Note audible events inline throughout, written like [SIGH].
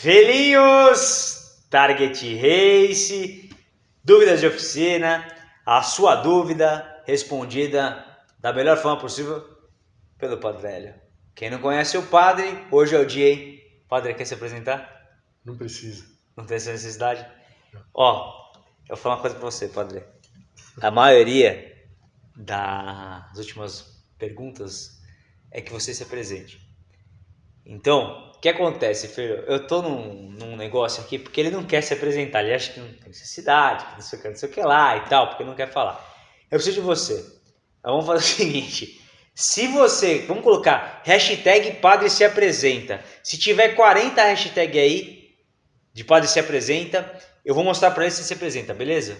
Velhinhos, Target Race, dúvidas de oficina, a sua dúvida respondida da melhor forma possível pelo Padre Velho. Quem não conhece o Padre, hoje é o dia, hein? Padre, quer se apresentar? Não precisa. Não tem essa necessidade? Ó, eu vou falar uma coisa pra você, Padre. A maioria das últimas perguntas é que você se apresente. Então, o que acontece, filho? Eu tô num, num negócio aqui porque ele não quer se apresentar, ele acha que não tem necessidade, que não sei o que, não sei o que lá e tal, porque não quer falar. Eu preciso de você. Então, vamos fazer o [LAUGHS] seguinte: se você, vamos colocar hashtag Padre se apresenta. Se tiver 40 hashtag aí de Padre se apresenta, eu vou mostrar para ele se se apresenta, beleza?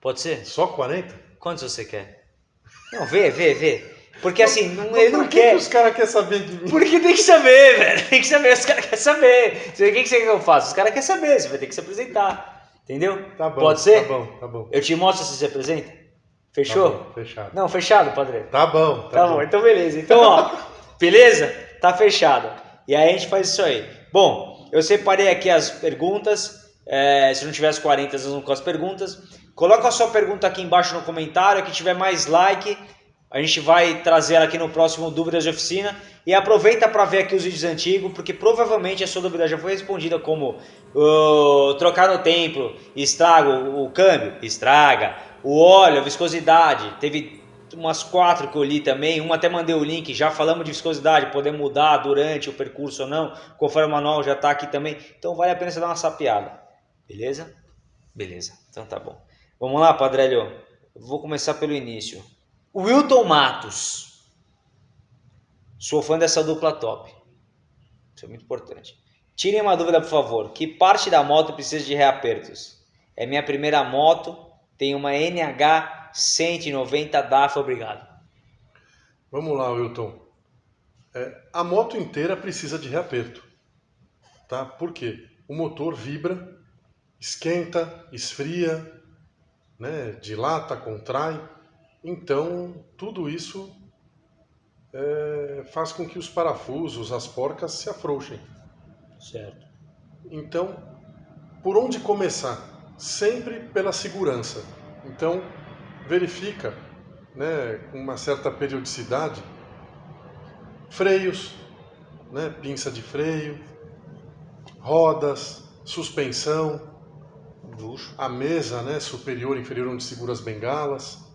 Pode ser? Só 40? Quantos você quer? Não, vê, vê, vê. Porque assim, não, Mas ele por não que quer. que os caras querem saber de mim? Porque tem que saber, [LAUGHS] velho. Tem que saber, os caras querem saber. Você- O que que você quer que eu faça? Os caras querem saber, você vai ter que se apresentar. Entendeu? Tá bom. Pode ser? Tá bom, tá bom. Eu te mostro se se apresenta? Tá Fechou? bom, fechado. Não, fechado, padre. Tá bom, tá, Tá, bom. então beleza. Então, ó, [LAUGHS] beleza? Tá fechado. E aí a gente faz isso aí. Bom, eu separei aqui as perguntas. É, se não tiver as 40, nós vamos com as perguntas. Coloca a sua pergunta aqui embaixo no comentário. Que tiver mais like, a gente vai trazer aqui no próximo Dúvidas de Oficina. E aproveita para ver aqui os vídeos antigos, porque provavelmente a sua dúvida já foi respondida como uh, trocar no templo, estraga o, o câmbio, estraga, o óleo, a viscosidade. Teve umas quatro que eu li também, uma até mandei o link, já falamos de viscosidade, poder mudar durante o percurso ou não, conforme o manual já está aqui também. Então vale a pena você dar uma sapiada. Beleza? Beleza, então tá bom. Vamos lá, Padrelho. Vou começar pelo início. Wilton Matos. Sou fã dessa dupla top. Isso é muito importante. Tirem uma dúvida, por favor. Que parte da moto precisa de reapertos? É minha primeira moto. Tem uma NH 190 DAF. Obrigado. Vamos lá, Wilton. É, a moto inteira precisa de reaperto. Tá? Por quê? O motor vibra, esquenta, esfria, né? dilata, contrai. Então, tudo isso é, faz com que os parafusos, as porcas se afrouxem. Certo. Então, por onde começar? Sempre pela segurança. Então, verifica, né, com uma certa periodicidade, freios, né, pinça de freio, rodas, suspensão, Luxo. a mesa, né, superior e inferior onde segura as bengalas,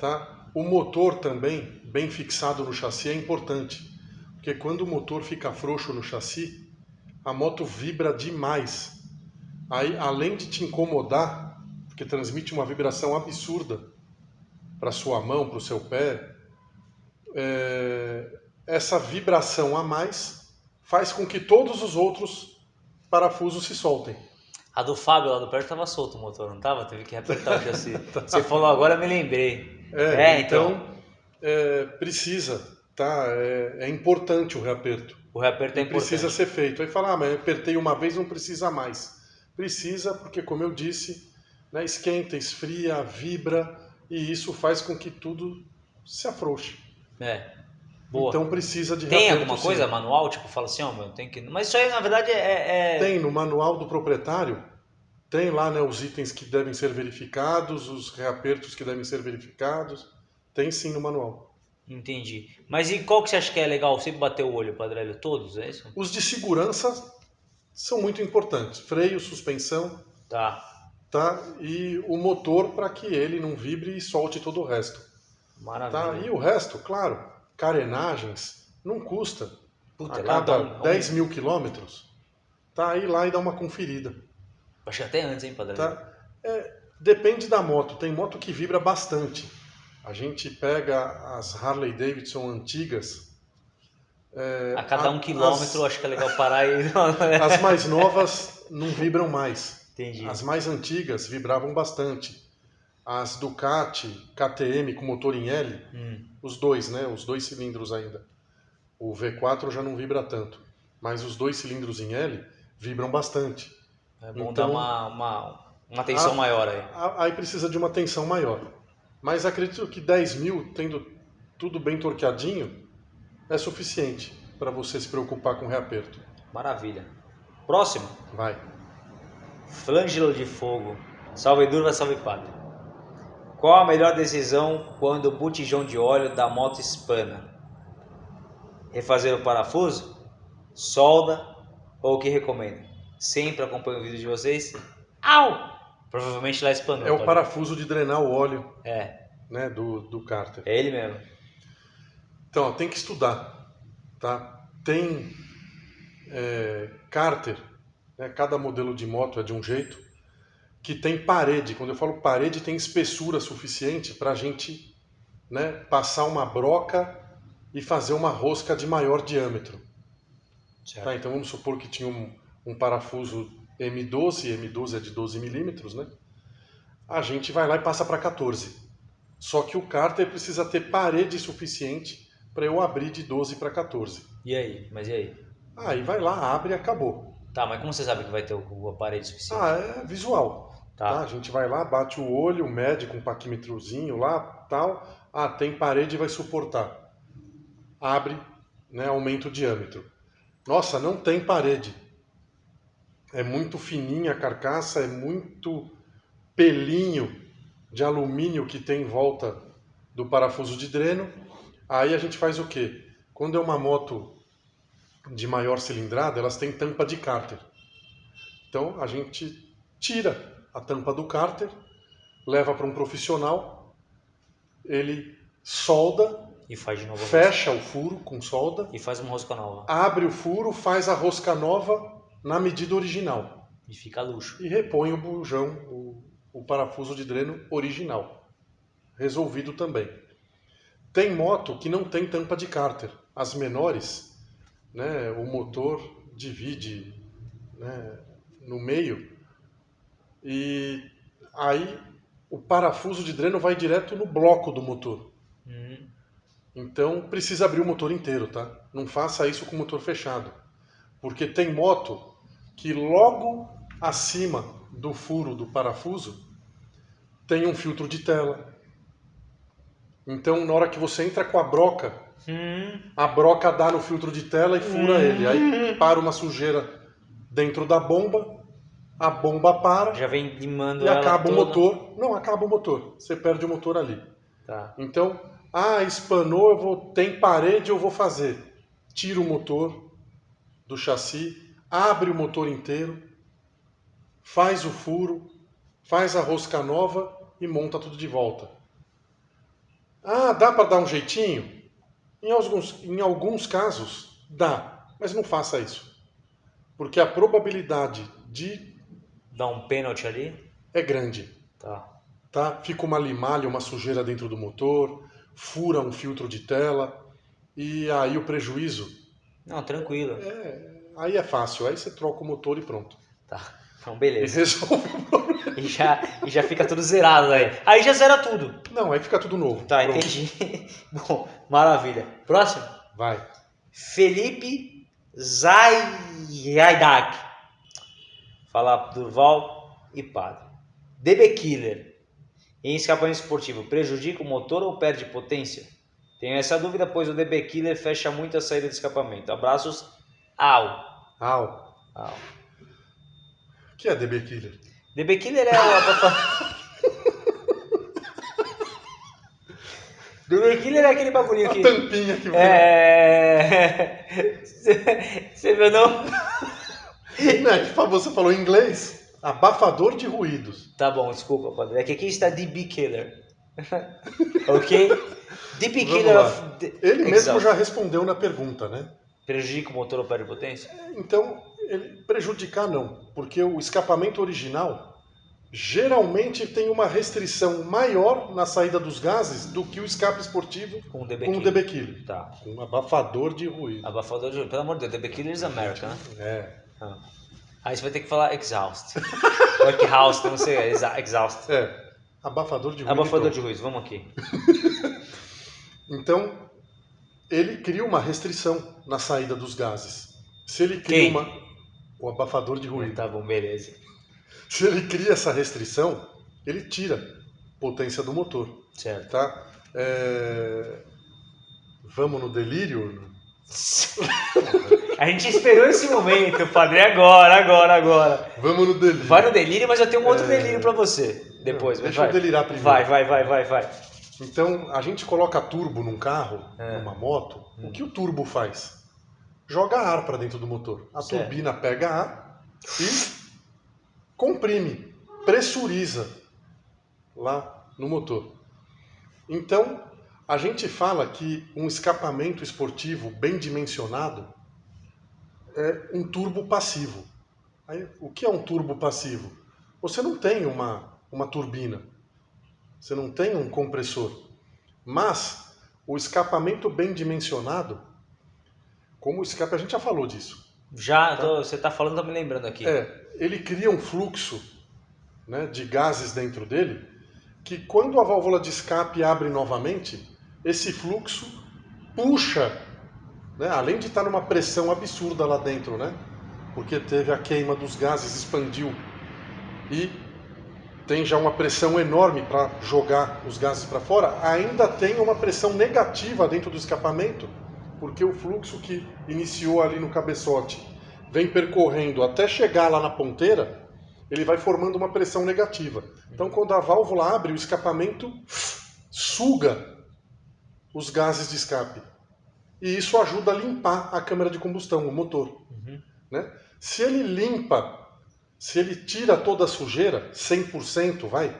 tá? O motor também, bem fixado no chassi, é importante, porque quando o motor fica frouxo no chassi, a moto vibra demais. Aí, além de te incomodar, porque transmite uma vibração absurda para sua mão, para o seu pé, é, essa vibração a mais faz com que todos os outros parafusos se soltem. A do Fábio lá do perto tava solto o motor, não tava? Teve que apertar o [LAUGHS] chassi. Você falou agora, me lembrei. É, É, então. então, é, precisa, tá? É, é importante o reaperto. O reaperto é importante. Precisa ser feito. Aí fala, ah, mas apertei uma vez, não precisa mais. Precisa, porque como eu disse, né, esquenta, esfria, vibra, e isso faz com que tudo se afrouxe. É. Boa. Então precisa de Tem alguma sim. coisa manual? Tipo, fala assim, ó, meu, tem que. Mas isso aí na verdade é. é- Tem no manual do proprietário, tem lá né, os itens que devem ser verificados, os reapertos que devem ser verificados. Tem sim no manual. Entendi. Mas e qual que você acha que é legal? Sempre bater o olho, Padrelho? Todos, é isso? Os de segurança são muito importantes. Freio, suspensão, Tá. tá? E o motor para que ele não vibre e solte todo o resto. Tá? Maravilha. E o resto, claro, carenagens, não custa. Puta, a lá cada um- 10 mil quilômetros, tá? Aí lá e dá uma conferida. Acho que até antes, hein, Padrelho? Tá? É, depende da moto. Tem moto que vibra bastante. A gente pega as Harley Davidson antigas. é, A cada um a- quilômetro, acho que é legal parar e. [LAUGHS] As, as mais novas não vibram mais. Entendi. As mais antigas vibravam bastante. As Ducati KTM com motor em L, Hum, os dois, né? Os dois cilindros ainda. O V4 já não vibra tanto, mas os dois cilindros em L vibram bastante. É bom Então- dar uma, uma, uma atenção Ah, maior aí. A- Aí precisa de uma tensão maior. Mas acredito que 10 mil, tendo tudo bem torqueadinho, é suficiente para você se preocupar com o reaperto. Maravilha. Próximo. Vai. Flângelo de fogo. Salve Durva, salve Padre. Qual a melhor decisão quando o botijão de óleo da moto espana? Refazer o parafuso? Solda? Ou o que recomenda? Sempre acompanho o vídeo de vocês. Au! Provavelmente lá espanou. É o parafuso de drenar o óleo É, né, do, do cárter. é ele mesmo. Então, ó, tem que estudar, tá? Tem é, cárter, né, cada modelo de moto é de um jeito, que tem parede. Quando eu falo parede, tem espessura suficiente para a gente né, passar uma broca e fazer uma rosca de maior diâmetro. Certo. Tá? Então vamos supor que tinha um, um parafuso M12, M12 é de 12 milímetros, né? A gente vai lá e passa para 14. Só que o cárter precisa ter parede suficiente para eu abrir de 12 para 14. E aí? Mas e aí? Aí vai lá, abre e acabou. Tá, mas como você sabe que vai ter o, o aparelho suficiente? Ah, é visual. Tá. Tá. A gente vai lá, bate o olho, mede com um paquímetrozinho lá, tal. Ah, tem parede, vai suportar. Abre, né, aumenta o diâmetro. Nossa, não tem parede. É muito fininha a carcaça, é muito pelinho de alumínio que tem em volta do parafuso de dreno. Aí a gente faz o quê? Quando é uma moto de maior cilindrada, elas têm tampa de cárter. Então a gente tira a tampa do cárter, leva para um profissional, ele solda, E faz de novo fecha o furo com solda. E faz uma rosca nova. abre o furo, faz a rosca nova na medida original E fica luxo. e repõe o bujão, o, o parafuso de dreno original. Resolvido também. Tem moto que não tem tampa de cárter. As menores, né, o motor divide né, no meio e aí o parafuso de dreno vai direto no bloco do motor. Hum, Então precisa abrir o motor inteiro, tá? Não faça isso com o motor fechado. Porque tem moto que logo acima do furo do parafuso tem um filtro de tela. Então na hora que você entra com a broca, hum, a broca dá no filtro de tela e fura ele. Aí para uma sujeira dentro da bomba, a bomba para já vem limando e acaba o toda. motor. Não, acaba o motor. Você perde o motor ali. Tá. Então, ah, espanou, eu vou, tem parede, eu vou fazer. Tira o motor do chassi, abre o motor inteiro, faz o furo, faz a rosca nova e monta tudo de volta. Ah, dá para dar um jeitinho? Em alguns, em alguns casos, dá, mas não faça isso. Porque a probabilidade de Dá um pênalti ali. é grande. Tá. tá? Fica uma limalha, uma sujeira dentro do motor, fura um filtro de tela e aí o prejuízo, Não, tranquilo. é, aí é fácil, aí você troca o motor e pronto. Tá. Então, E beleza. resolve o problema. E já, e já fica tudo zerado aí. Aí já zera tudo. Não, aí fica tudo novo. Tá, Pronto. entendi. [LAUGHS] Bom, maravilha. Próximo. Vai. Felipe Zaydak. Fala Durval e Padre. DB Killer. Em escapamento esportivo, prejudica o motor ou perde potência? Tenho essa dúvida, pois o DB Killer fecha muito a saída de escapamento. Abraços. Au. Au. Au. O que é DB Killer? DB Killer é o abafa- [LAUGHS] DB Killer é aquele bagulhinho A que. tampinha que vem. É. [LAUGHS] Você viu não? [LAUGHS] Não, é que você falou em inglês, abafador de ruídos. Tá bom, desculpa, padre. É que aqui está DB Killer. ok? DB Killer of the Ele mesmo já respondeu na pergunta, né? Prejudica o motor ou perde potência? Então, ele, prejudicar não, porque o escapamento original geralmente tem uma restrição maior na saída dos gases do que o escape esportivo Com o DB com o. DB Killer, Tá. com um abafador de ruído. Abafador de. Pelo amor de Deus, DB Killer is American, né? É, Ah. Aí você vai ter que falar exhaust. [LAUGHS] Ou exhaust, não sei. exa- Exhaust. é, abafador de ruído. Abafador de ruído, vamos aqui. [LAUGHS] Então, ele cria uma restrição na saída dos gases. Se ele cria Quem? uma o abafador de ruído. Tá bom, beleza. Se ele cria essa restrição, ele tira potência do motor. Certo. tá? É, Vamos no delírio? [LAUGHS] A gente esperou esse momento, padre. Agora, agora, agora. Vamos no delírio. Vai no delírio, mas eu tenho um outro delírio pra você. Depois, Não, deixa vai. eu delirar primeiro. Vai, vai, vai, vai, vai. Então, a gente coloca turbo num carro, É. numa moto. O que o turbo faz? Joga ar para dentro do motor. A Certo. turbina pega ar e comprime, pressuriza lá no motor. Então, a gente fala que um escapamento esportivo bem dimensionado é um turbo passivo. Aí, o que é um turbo passivo? Você não tem uma, uma turbina, você não tem um compressor, mas o escapamento bem dimensionado, como o escape, a gente já falou disso, Já, tô- você tá falando, tô me lembrando aqui. é, ele cria um fluxo né, de gases dentro dele que quando a válvula de escape abre novamente, esse fluxo puxa, né, além de estar numa pressão absurda lá dentro, né, porque teve a queima dos gases, expandiu. E tem já uma pressão enorme para jogar os gases para fora, ainda tem uma pressão negativa dentro do escapamento, porque o fluxo que iniciou ali no cabeçote vem percorrendo até chegar lá na ponteira, ele vai formando uma pressão negativa. Então, quando a válvula abre, o escapamento suga os gases de escape. E isso ajuda a limpar a câmara de combustão, o motor. Né? Se ele limpa, se ele tira toda a sujeira, 100% vai,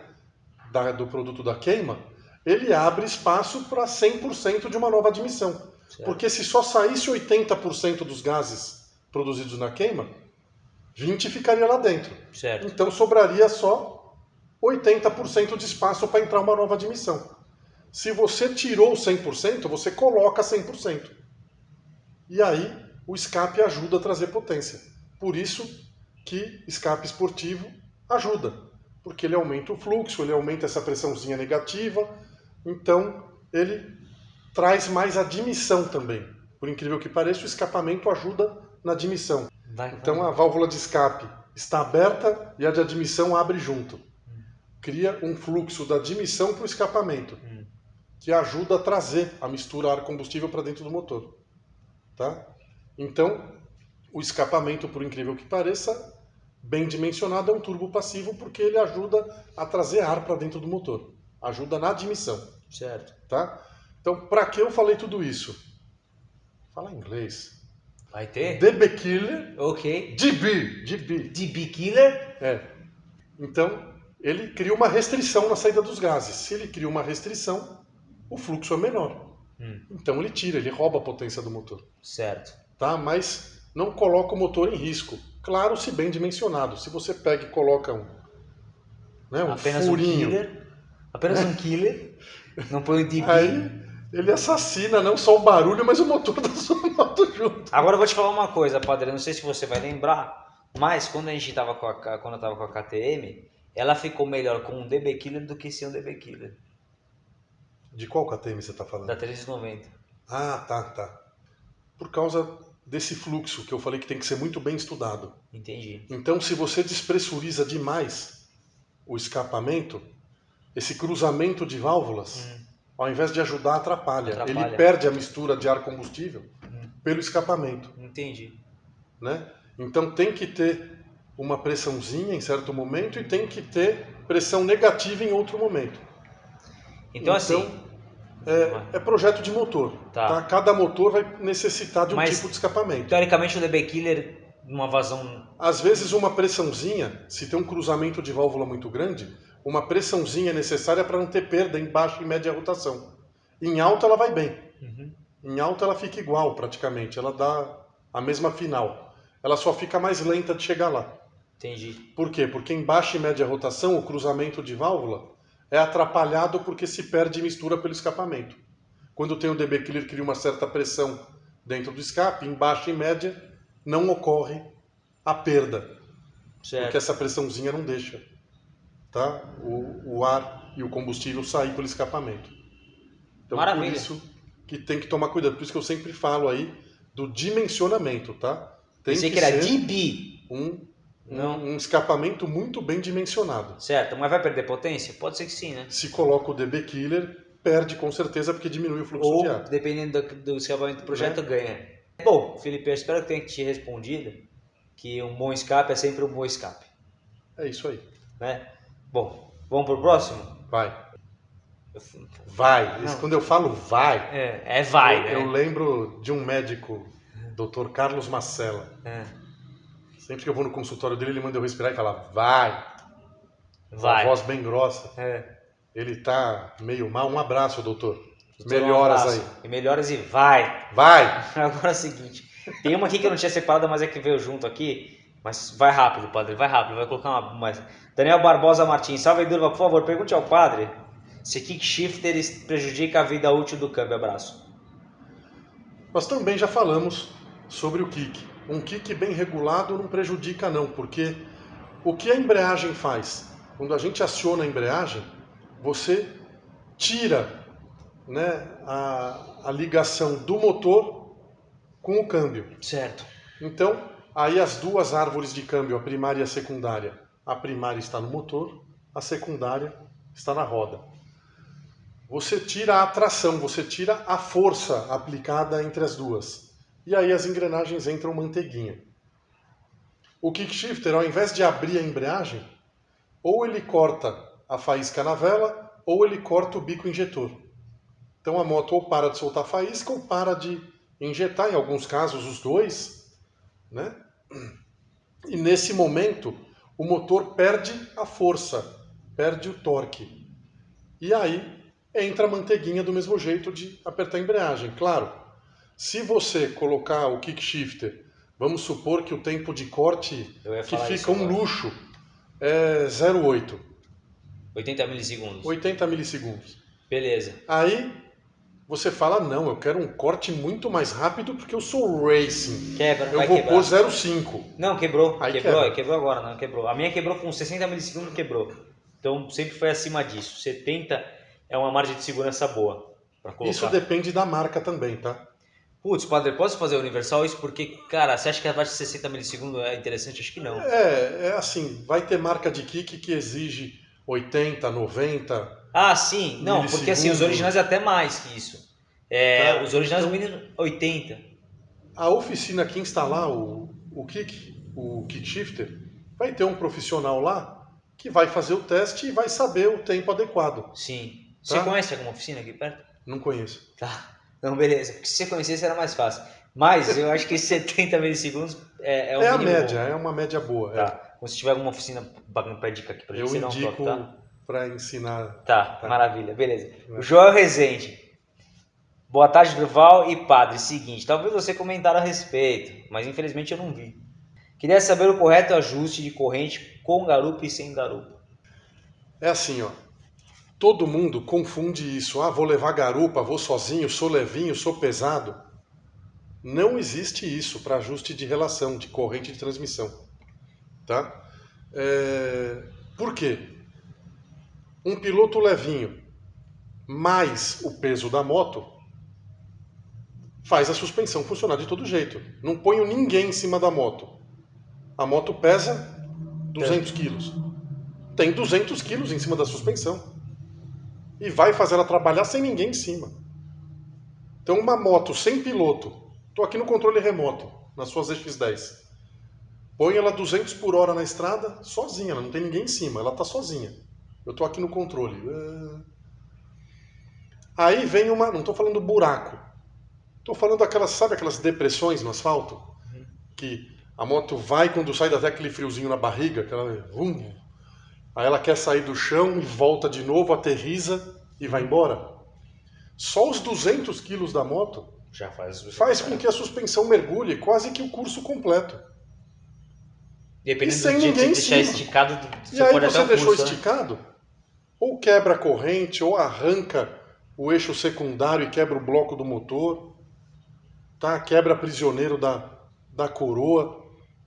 da- do produto da queima, ele abre espaço para 100% de uma nova admissão. Certo. Porque se só saísse 80% dos gases produzidos na queima, 20 ficaria lá dentro. Certo. Então sobraria só 80% de espaço para entrar uma nova admissão. Se você tirou 100%, você coloca 100%. E aí o escape ajuda a trazer potência. Por isso que escape esportivo ajuda, porque ele aumenta o fluxo, ele aumenta essa pressãozinha negativa, então ele traz mais admissão também. Por incrível que pareça, o escapamento ajuda na admissão. Vai, Então a válvula de escape está aberta e a de admissão abre junto. Cria um fluxo da admissão para o escapamento, que ajuda a trazer a mistura ar-combustível para dentro do motor. Tá? Então, o escapamento, por incrível que pareça, bem dimensionado, é um turbo passivo porque ele ajuda a trazer ar para dentro do motor. Ajuda na admissão. Certo. Tá? Então, para que eu falei tudo isso? Fala inglês. Vai ter? DB Killer, Ok. DB, DB. DB Killer? É. Então, ele cria uma restrição na saída dos gases. Se ele cria uma restrição, o fluxo é menor. Hum. Então ele tira, ele rouba a potência do motor. Certo. Tá? Mas não coloca o motor em risco. Claro, se bem dimensionado. Se você pega e coloca um, né, um Apenas furinho, um killer. Apenas um killer. Não põe o DB. aí ele assassina não só o barulho, mas o motor da sua [LAUGHS] moto junto. Agora eu vou te falar uma coisa, padre. Não sei se você vai lembrar, mas quando a gente tava com a, quando eu tava com a KTM, ela ficou melhor com um DB Killer do que sem um DB Killer. De qual KTM você está falando? Da 390. Ah, tá, tá. Por causa desse fluxo que eu falei que tem que ser muito bem estudado. Entendi. Então, se você despressuriza demais o escapamento, esse cruzamento de válvulas, ao invés de ajudar, atrapalha. Hum. Atrapalha. Ele perde a mistura de ar combustível pelo escapamento, Entendi. né? Então tem que ter uma pressãozinha em certo momento e tem que ter pressão negativa em outro momento. Então, assim, é, é projeto de motor. Tá. tá? Cada motor vai necessitar de um Mas- tipo de escapamento. teoricamente o DB Killer, numa vazão. Às vezes uma pressãozinha, se tem um cruzamento de válvula muito grande, uma pressãozinha é necessária para não ter perda em baixa e média rotação. Em alta ela vai bem. Uhum. Em alta ela fica igual praticamente, ela dá a mesma final. Ela só fica mais lenta de chegar lá. Entendi. Por quê? Porque em baixa e média rotação o cruzamento de válvula é atrapalhado porque se perde mistura pelo escapamento. Quando tem o DB Killer cria uma certa pressão dentro do escape, em baixa e média não ocorre a perda. Certo. Porque essa pressãozinha não deixa tá? o, o ar e o combustível sair pelo escapamento. Então, Maravilha. por isso que tem que tomar cuidado. Por isso que eu sempre falo aí do dimensionamento, tá? Tem Pensei que, que era DB. um, Não. um, um escapamento muito bem dimensionado. Certo, mas vai perder potência? Pode ser que sim, né? Se coloca o DB Killer, perde com certeza porque diminui o fluxo Ou, de ar. dependendo do, do escapamento do projeto, ganha. Bom, Felipe, eu espero que tenha te respondido que um bom escape é sempre um bom escape. É isso aí. Né? Bom, vamos pro próximo? Vai. Vai. Isso, quando eu falo vai, É, é vai, eu, né? eu lembro de um médico, Dr. Carlos Macella. É, Sempre que eu vou no consultório dele, ele manda eu respirar e falar vai. vai. Uma voz bem grossa. É. Ele tá meio mal. Um abraço, doutor. Doutor, um Melhoras abraço. aí. E melhoras e vai. Vai! [LAUGHS] Agora é o seguinte, tem uma aqui que eu não tinha separado, mas é que veio junto aqui. Mas vai rápido, padre, vai rápido, vai colocar uma. mais. Daniel Barbosa Martins, salve Durva, por favor, pergunte ao padre se kickshifter prejudica a vida útil do câmbio. Abraço. Nós também já falamos sobre o kick. Um kick bem regulado não prejudica não, porque o que a embreagem faz? Quando a gente aciona a embreagem, você tira né, a, a ligação do motor com o câmbio. Certo. Então, aí as duas árvores de câmbio, a primária e a secundária, a primária está no motor, a secundária está na roda. Você tira a tração, você tira a força aplicada entre as duas. E aí as engrenagens entram manteiguinha. O kickshifter, ao invés de abrir a embreagem, ou ele corta a faísca na vela, ou ele corta o bico injetor. Então a moto ou para de soltar faísca ou para de injetar, em alguns casos os dois, né? E nesse momento o motor perde a força, perde o torque. E aí entra a manteiguinha do mesmo jeito de apertar a embreagem. Claro, se você colocar o kickshifter, vamos supor que o tempo de corte que fica isso um agora. luxo é 0,8, 80 milissegundos. 80 milissegundos. Beleza. Aí você fala, não, eu quero um corte muito mais rápido porque eu sou racing. Quebra, Eu vai vou quebrar. pôr 0,5. Não, quebrou. Aí quebrou, quebra. quebrou agora, não, quebrou. A minha quebrou com 60 milissegundos, quebrou. Então sempre foi acima disso. 70 é uma margem de segurança boa. Isso depende da marca também, tá? Putz, padre, posso fazer universal isso? Porque, cara, você acha que abaixo de 60 milissegundos é interessante? Acho que não. É, é assim, vai ter marca de kick que exige 80, 90. Ah, sim. Não, porque assim, os originais é até mais que isso. É, Tá. Os originais no mínimo 80. A oficina que instalar o, o kick, o kick shifter, vai ter um profissional lá que vai fazer o teste e vai saber o tempo adequado. Sim. Você Tá. conhece alguma oficina aqui perto? Não conheço. Tá. Não, beleza. Porque se você conhecesse era mais fácil. Mas eu acho que 70 milissegundos é, é o É, a média, bom. é uma média boa. é. Tá. Então, se tiver alguma oficina pagando pé dica aqui pra gente, Eu um indico toque, tá? para ensinar. Tá, Tá. maravilha, beleza. É. O Joel Rezende. Boa tarde, Durval e Padre. Seguinte, talvez você comentaram a respeito, mas infelizmente eu não vi. Queria saber o correto ajuste de corrente com garupa e sem garupa. É assim, ó. Todo mundo confunde isso. Ah, vou levar garupa, vou sozinho, sou levinho, sou pesado. Não existe isso para ajuste de relação, de corrente de transmissão. Tá? É, Por quê? Um piloto levinho mais o peso da moto faz a suspensão funcionar de todo jeito. Não ponho ninguém em cima da moto. A moto pesa 200 quilos. Tem 200 quilos em cima da suspensão. E vai fazer ela trabalhar sem ninguém em cima. Então, uma moto sem piloto, estou aqui no controle remoto, nas suas X10. Põe ela 200 por hora na estrada, sozinha, ela não tem ninguém em cima, ela está sozinha. Eu estou aqui no controle. Ah. Aí vem uma. Não estou falando buraco. Estou falando daquelas, sabe aquelas depressões no asfalto? Que a moto vai quando sai dá até aquele friozinho na barriga, aquela. vum. Aí ela quer sair do chão e volta de novo, aterriza e vai embora. Só os 200 quilos da moto Já faz. faz com que a suspensão mergulhe quase que o curso completo. Dependendo E sem do ninguém em deixar cima. esticado, E você aí pode você deixou pulso, né? esticado, ou quebra a corrente, ou arranca o eixo secundário e quebra o bloco do motor, tá? quebra prisioneiro da, da coroa.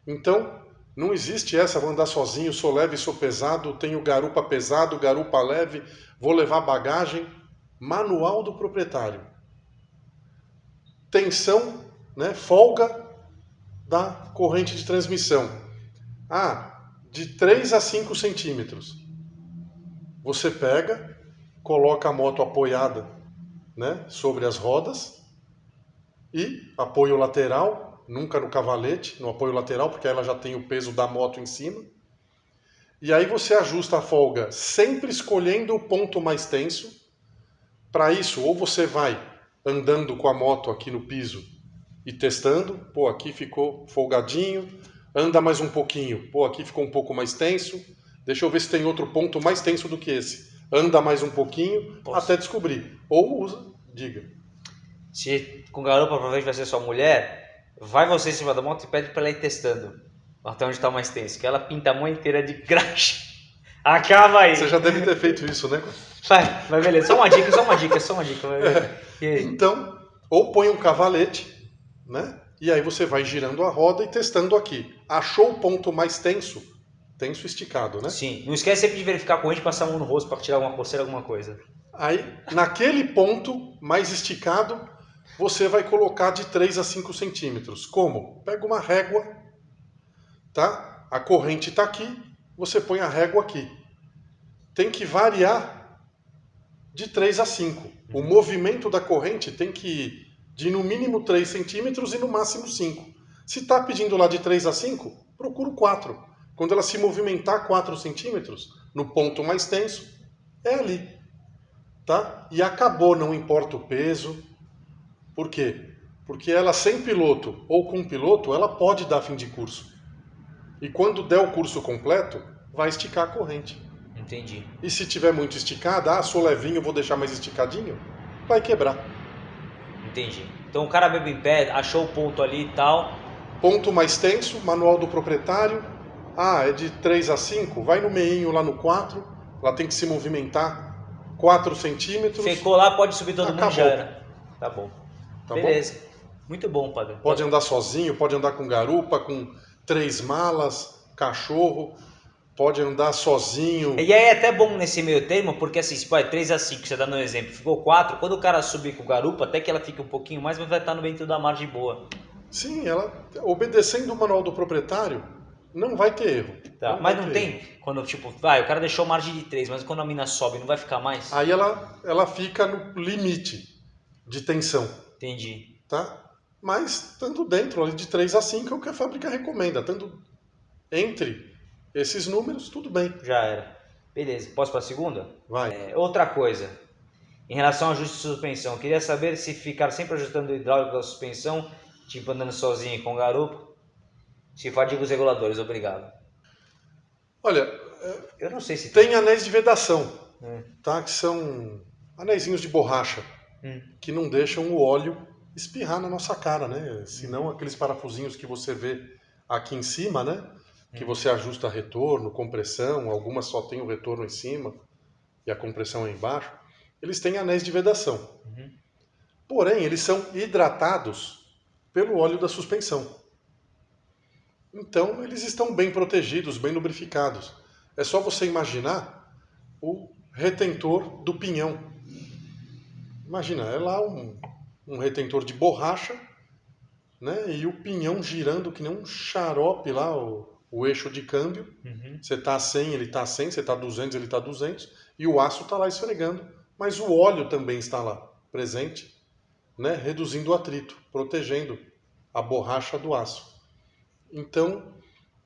Então, não existe essa, vou andar sozinho, sou leve, sou pesado, tenho garupa pesado, garupa leve, vou levar bagagem. Manual do proprietário. Tensão, né? folga da corrente de transmissão. Ah, de 3 a 5 centímetros. Você pega, coloca a moto apoiada né, sobre as rodas E apoio lateral, nunca no cavalete, no apoio lateral, porque ela já tem o peso da moto em cima. E aí você ajusta a folga sempre escolhendo o ponto mais tenso. Para isso, ou você vai andando com a moto aqui no piso e testando, pô, aqui ficou folgadinho, anda mais um pouquinho, pô, aqui ficou um pouco mais tenso, deixa eu ver se tem outro ponto mais tenso do que esse. Anda mais um pouquinho Posso. até descobrir. Ou usa, diga. Se com garupa provavelmente vai ser sua mulher, vai você em cima da moto e pede para ela ir testando até onde está mais tenso, que ela pinta a mão inteira de graxa. [LAUGHS] Acaba aí. Você já deve ter feito isso, né? Vai, vai beleza. Só uma dica, só uma dica, só uma dica. É. Então, ou põe um cavalete, né? E aí você vai girando a roda e testando aqui. Achou o ponto mais tenso? Tenso esticado, né? Sim. Não esquece sempre de verificar a corrente e passar a mão no rosto para tirar alguma coceira, alguma coisa. Aí, naquele ponto mais esticado, você vai colocar de 3 a 5 centímetros. Como? Pega uma régua, tá? A corrente está aqui, você põe a régua aqui. Tem que variar de 3 a 5. O uhum. movimento da corrente tem que ir de no mínimo 3 centímetros e no máximo 5. Se está pedindo lá de 3 a 5, procura 4. Quando ela se movimentar 4 centímetros, no ponto mais tenso, é ali. Tá? E acabou, não importa o peso. Por quê? Porque ela sem piloto ou com piloto, ela pode dar fim de curso. E quando der o curso completo, vai esticar a corrente. Entendi. E se tiver muito esticada, ah, sou levinho, vou deixar mais esticadinho, vai quebrar. Entendi. Então o cara bebe em pé, achou o ponto ali e tal. Ponto mais tenso, manual do proprietário. Ah, é de 3 a 5, vai no meinho lá no 4, ela tem que se movimentar 4 centímetros. Ficou lá, pode subir todo Acabou. mundo já era. Tá bom. Tá Beleza. Bom? Muito bom, padre. Pode andar sozinho, pode andar com garupa, com três malas, cachorro pode andar sozinho. E aí é até bom nesse meio termo, porque assim, se vai 3 a 5, você dá no exemplo, ficou 4, quando o cara subir com garupa, até que ela fique um pouquinho mais, mas vai estar no dentro da margem boa. Sim, ela obedecendo o manual do proprietário, não vai ter erro. Tá, não mas não tem, erro. quando tipo, vai, o cara deixou margem de 3, mas quando a mina sobe, não vai ficar mais? Aí ela, ela fica no limite de tensão. Entendi. Tá? Mas estando dentro ali de 3 a 5 é o que a fábrica recomenda, estando entre esses números, tudo bem. Já era. Beleza, posso para a segunda? Vai. É, outra coisa, em relação ao ajuste de suspensão, queria saber se ficar sempre ajustando o hidráulico da suspensão, tipo andando sozinho com garupa, se fadiga os reguladores, obrigado. Olha, eu não sei se tem, tem anéis de vedação, hum. tá? Que são anéisinhos de borracha hum. que não deixam o óleo espirrar na nossa cara, né? Senão aqueles parafusinhos que você vê aqui em cima, né? que você ajusta retorno, compressão, algumas só tem o retorno em cima e a compressão é embaixo, eles têm anéis de vedação. Uhum. Porém, eles são hidratados pelo óleo da suspensão. Então, eles estão bem protegidos, bem lubrificados. É só você imaginar o retentor do pinhão. Imagina, é lá um, um retentor de borracha, né? E o pinhão girando que nem um xarope lá, o, o eixo de câmbio, uhum. você está a 100, ele está a 100, você está a 200, ele está a 200, e o aço está lá esfregando, mas o óleo também está lá, presente, né, reduzindo o atrito, protegendo a borracha do aço. Então,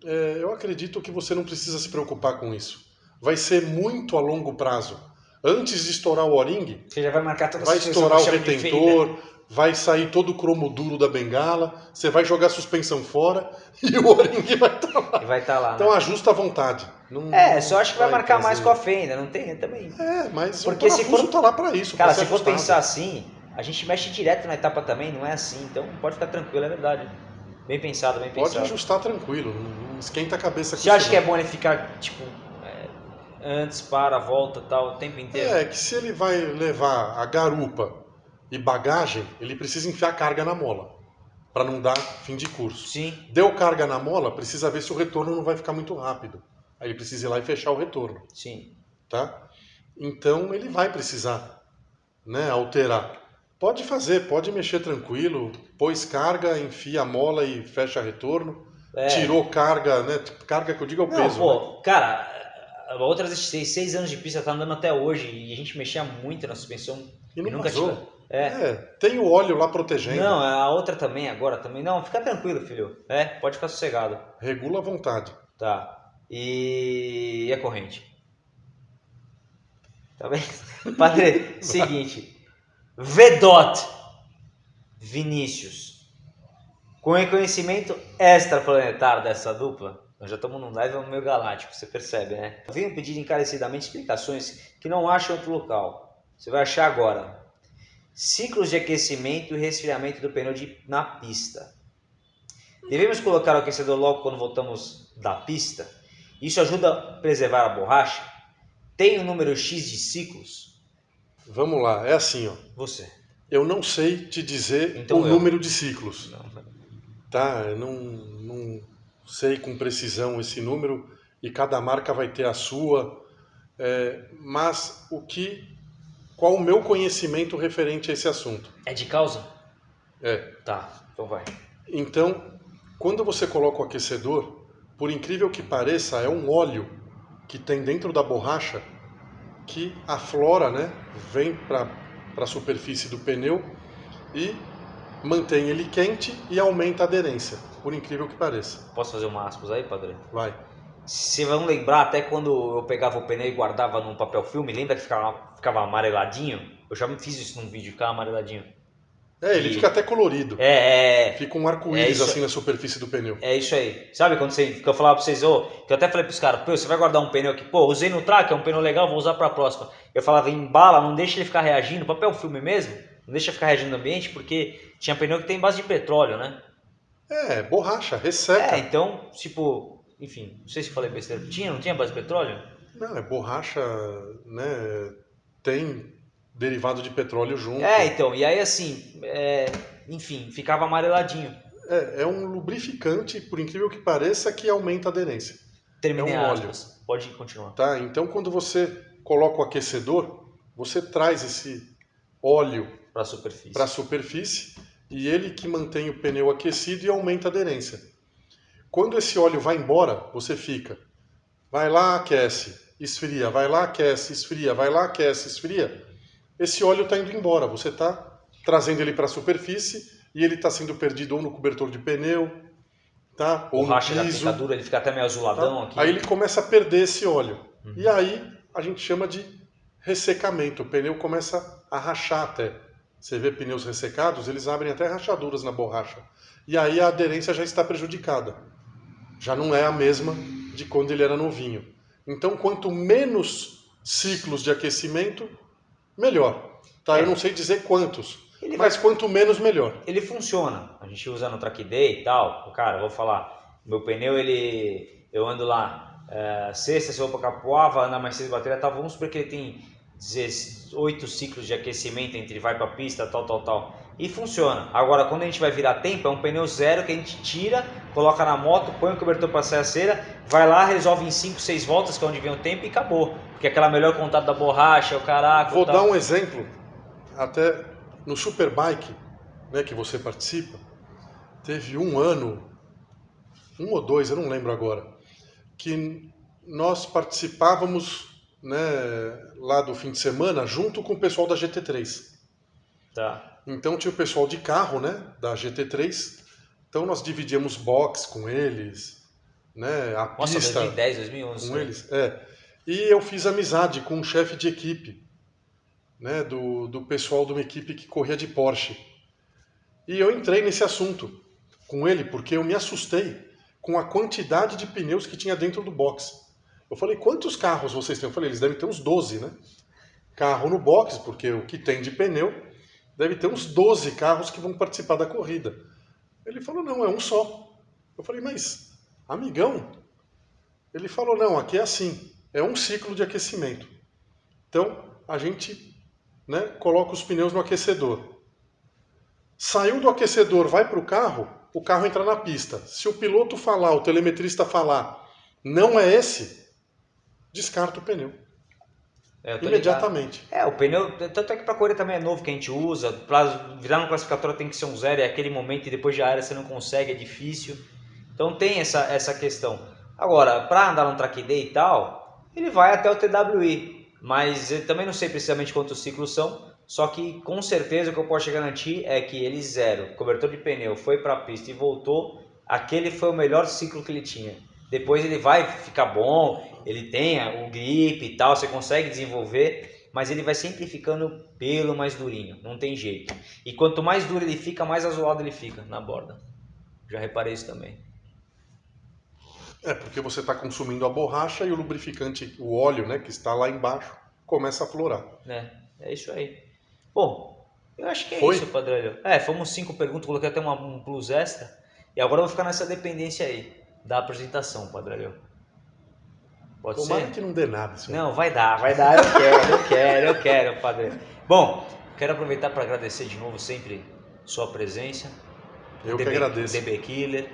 é, eu acredito que você não precisa se preocupar com isso. Vai ser muito a longo prazo. Antes de estourar o o-ring, você já vai marcar toda vai estourar o retentor, vai sair todo o cromo duro da bengala, você vai jogar a suspensão fora [LAUGHS] e o O-ring vai estar tá lá. vai tá lá. Então né? ajusta à vontade. Não, é, só acho que vai, vai marcar mais com a fenda, não tem também. É, mas Porque o se for tá lá para isso. Cara, se for pensar assim, a gente mexe direto na etapa também, não é assim, então pode ficar tranquilo, é verdade. Bem pensado, bem pensado. Pode ajustar tranquilo, não esquenta a cabeça Você acha que é bom ele ficar, tipo, antes, para, volta tal, o tempo inteiro? É, que se ele vai levar a garupa e bagagem, ele precisa enfiar carga na mola para não dar fim de curso. Sim. Deu carga na mola, precisa ver se o retorno não vai ficar muito rápido. Aí ele precisa ir lá e fechar o retorno. Sim. Tá? Então ele vai precisar, né, alterar. Pode fazer, pode mexer tranquilo, pôs carga, enfia a mola e fecha retorno. É. Tirou carga, né? Carga que eu digo é o não, peso. Pô, né? cara, outras seis, seis anos de pista tá andando até hoje e a gente mexia muito na suspensão e não nunca vazou. É. É, tem o óleo lá protegendo. Não, a outra também, agora também. Não, fica tranquilo, filho. É, pode ficar sossegado. Regula à vontade. Tá. E, e a corrente? Tá bem? [LAUGHS] Padre, [LAUGHS] seguinte. Vedot Vinícius. Com reconhecimento extraplanetário dessa dupla, nós já estamos num level meio galáctico, você percebe, né? Venho pedir encarecidamente explicações que não acham outro local. Você vai achar agora. Ciclos de aquecimento e resfriamento do pneu de, na pista. Devemos colocar o aquecedor logo quando voltamos da pista? Isso ajuda a preservar a borracha? Tem um número X de ciclos? Vamos lá, é assim, ó. Você. Eu não sei te dizer Então o eu. número de ciclos, Não. tá? Eu não, não sei com precisão esse número e cada marca vai ter a sua. é, mas o que, qual o meu conhecimento referente a esse assunto? É de causa? É, Tá, então vai. Então, quando você coloca o aquecedor, por incrível que pareça, é um óleo que tem dentro da borracha que aflora, né? Vem para a superfície do pneu e mantém ele quente e aumenta a aderência, por incrível que pareça. Posso fazer uma aspas aí, padre? Vai. Vocês vão lembrar até quando eu pegava o pneu e guardava num papel filme, lembra que ficava, ficava amareladinho? Eu já fiz isso num vídeo, ficava amareladinho. É, ele E- fica até colorido. É, é, Fica um É arco-íris isso- assim na superfície do pneu. é isso aí. Sabe quando você, que eu falava pra vocês, ô, que eu até falei pros caras, pô, você vai guardar um pneu aqui, pô, usei no track, é um pneu legal, vou usar pra próxima. Eu falava, embala, não deixa ele ficar reagindo, papel filme mesmo, não deixa ficar reagindo no ambiente, porque tinha pneu que tem base de petróleo, né? É, borracha, resseca. É, então, tipo, enfim, não sei se falei besteira. Tinha, não tinha base de petróleo? Não, é borracha, né? Tem derivado de petróleo junto. É, então, e aí assim, é, enfim, ficava amareladinho. É, é um lubrificante, por incrível que pareça, que aumenta a aderência. Terminei É um aspas. Pode continuar. Tá? Então, quando você coloca o aquecedor, você traz esse óleo Pra superfície. para a superfície e ele que mantém o pneu aquecido e aumenta a aderência. Quando esse óleo vai embora, você fica. Vai lá, aquece, esfria, vai lá, aquece, esfria, vai lá, aquece, esfria. Esse óleo está indo embora, você está trazendo ele para a superfície e ele está sendo perdido ou no cobertor de pneu, tá? ou no Borracha da piso. picadura, ele fica até meio azuladão Tá? aqui. Aí ele começa a perder esse óleo. Uhum. E aí a gente chama de ressecamento. O pneu começa a rachar até. Você vê pneus ressecados, eles abrem até rachaduras na borracha. E aí a aderência já está prejudicada. Já não é a mesma de quando ele era novinho. Então, quanto menos ciclos de aquecimento, melhor. Tá? É. Eu não sei dizer quantos, Ele vai mas quanto menos, melhor. ele funciona. A gente usa no track day e tal. Cara, vou falar. Meu pneu, ele. Eu ando lá. é, sexta, se eu vou pra Capoava, andar mais cedo bateria, tal. Vamos supor que ele tem 18 ciclos de aquecimento entre vai pra pista, tal, tal, tal. E funciona. Agora, quando a gente vai virar tempo, é um pneu zero que a gente tira, coloca na moto, põe o cobertor pra sair a cera, vai lá, resolve em 5, 6 voltas, que é onde vem o tempo, e acabou. Porque aquela melhor contato da borracha, o caraca. Vou dar um exemplo, até no Superbike, né, que você participa, teve um ano, um ou dois, eu não lembro agora, que nós participávamos né, lá do fim de semana junto com o pessoal da GT3. Tá. Então tinha o pessoal de carro, né, da GT3, então nós dividíamos box com eles, né, a Nossa, pista 2010, 2011. com eles. É. E eu fiz amizade com um chefe de equipe, né, do, do pessoal de uma equipe que corria de Porsche. E eu entrei nesse assunto com ele porque eu me assustei com a quantidade de pneus que tinha dentro do box. Eu falei, quantos carros vocês têm? Eu falei, eles devem ter uns 12, né? Carro no box, porque o que tem de pneu deve ter uns 12 carros que vão participar da corrida. Ele falou, não, é um só. Eu falei, mas, amigão, ele falou, não, aqui é assim, é um ciclo de aquecimento. Então, a gente né, coloca os pneus no aquecedor. Saiu do aquecedor, vai para o carro, o carro entra na pista. Se o piloto falar, o telemetrista falar, não é esse, descarta o pneu. É, Imediatamente. ligado. É, o pneu, tanto é que pra correr também é novo que a gente usa, pra virar no classificatório tem que ser um zero, é aquele momento e depois já era, você não consegue, é difícil. Então tem essa, essa questão. Agora, pra andar no track day e tal, ele vai até o TWI, mas eu também não sei precisamente quantos ciclos são, Só que com certeza o que eu posso te garantir é que ele zero, cobertor de pneu, foi para a pista e voltou, aquele foi o melhor ciclo que ele tinha. Depois ele vai ficar bom, ele tem o grip e tal, você consegue desenvolver, mas ele vai sempre ficando pelo mais durinho, não tem jeito. E quanto mais duro ele fica, mais azulado ele fica na borda. Já reparei isso também. É, porque você está consumindo a borracha e o lubrificante, o óleo, né, que está lá embaixo, começa a florar. É, é isso aí. Bom, eu acho que é Foi? isso, Padrelho. É, fomos cinco perguntas, coloquei até uma, um plus extra. E agora eu vou ficar nessa dependência aí, da apresentação, Padrelho. Pode Tomara ser? que não dê nada. Senhor. Não, vai dar, vai dar. Eu quero, eu [LAUGHS] quero, eu quero, Padre. Bom, quero aproveitar para agradecer de novo sempre sua presença. Eu DB, que agradeço. DB Killer,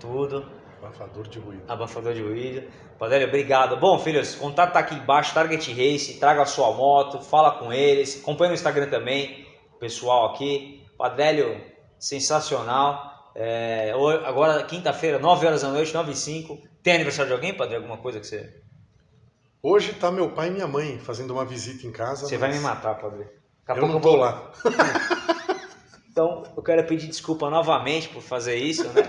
tudo. Abafador de ruído. Abafador de ruído. Padre, obrigado. Bom, filhos, o contato tá aqui embaixo, Target Race, traga a sua moto, fala com eles, acompanha no Instagram também, pessoal aqui. Padrélio, sensacional. É, agora, quinta-feira, 9 horas da noite, 9 e 5. Tem aniversário de alguém, Padre? Alguma coisa que você. Hoje tá meu pai e minha mãe fazendo uma visita em casa. Você mas... vai me matar, Padre. Daqui eu não tô vou... lá. [LAUGHS] então, eu quero pedir desculpa novamente por fazer isso, né?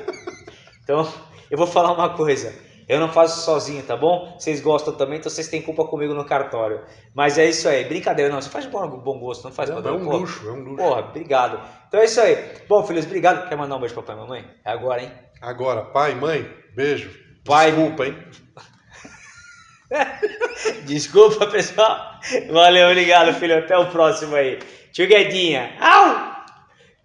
Então, eu vou falar uma coisa. Eu não faço sozinho, tá bom? Vocês gostam também, então vocês têm culpa comigo no cartório. Mas é isso aí. Brincadeira, não. Você faz bom, bom gosto, não faz não, É um Pô, luxo, é um luxo. Porra, obrigado. Então é isso aí. Bom, filhos, obrigado. Quer mandar um beijo pra papai e mamãe? É agora, hein? Agora, pai, mãe, beijo. Pai. Desculpa, hein? [LAUGHS] Desculpa, pessoal. Valeu, obrigado, filho. Até o próximo aí. Tio Guedinha. Au!